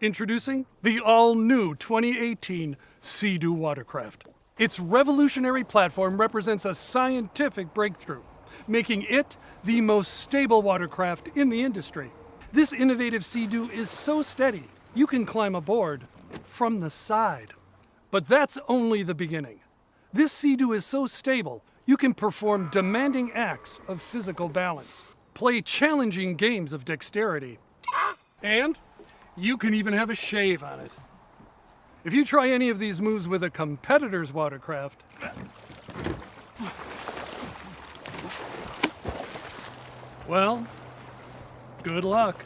Introducing the all-new 2018 Sea-Doo watercraft. Its revolutionary platform represents a scientific breakthrough, making it the most stable watercraft in the industry. This innovative Sea-Doo is so steady, you can climb aboard from the side. But that's only the beginning. This Sea-Doo is so stable, you can perform demanding acts of physical balance, play challenging games of dexterity, and you can even have a shave on it. If you try any of these moves with a competitor's watercraft, well, good luck.